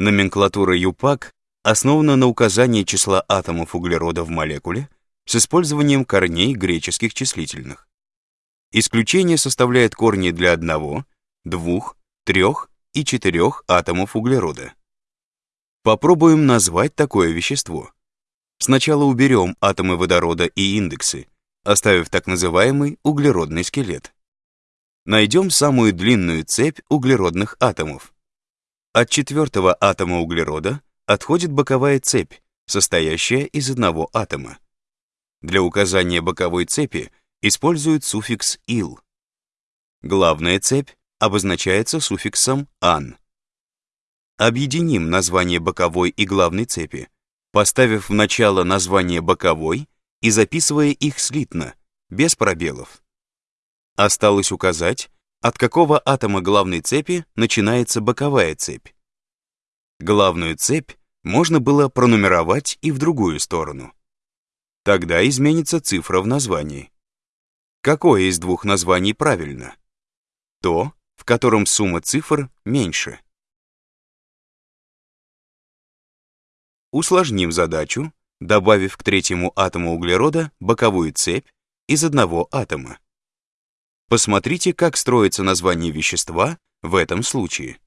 Номенклатура ЮПАК основана на указании числа атомов углерода в молекуле с использованием корней греческих числительных. Исключение составляет корни для одного, двух, трех и четырех атомов углерода. Попробуем назвать такое вещество. Сначала уберем атомы водорода и индексы, оставив так называемый углеродный скелет. Найдем самую длинную цепь углеродных атомов. От четвертого атома углерода отходит боковая цепь, состоящая из одного атома. Для указания боковой цепи используют суффикс «ил». Главная цепь обозначается суффиксом «ан». Объединим название боковой и главной цепи, поставив в начало название боковой и записывая их слитно, без пробелов. Осталось указать, от какого атома главной цепи начинается боковая цепь. Главную цепь можно было пронумеровать и в другую сторону. Тогда изменится цифра в названии. Какое из двух названий правильно? То, в котором сумма цифр меньше. Усложним задачу, добавив к третьему атому углерода боковую цепь из одного атома. Посмотрите, как строится название вещества в этом случае.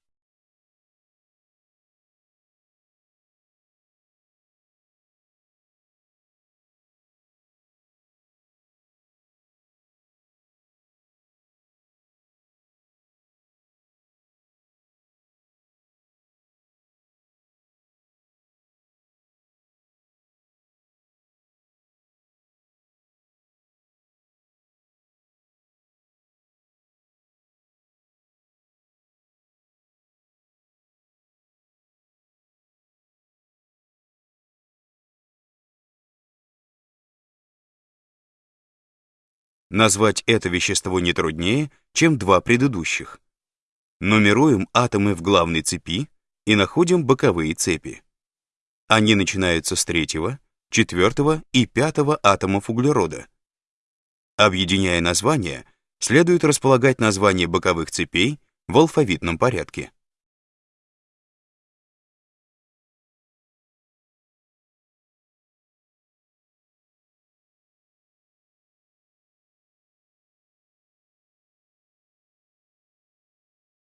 Назвать это вещество не труднее, чем два предыдущих. Нумеруем атомы в главной цепи и находим боковые цепи. Они начинаются с третьего, четвертого и пятого атомов углерода. Объединяя названия, следует располагать названия боковых цепей в алфавитном порядке.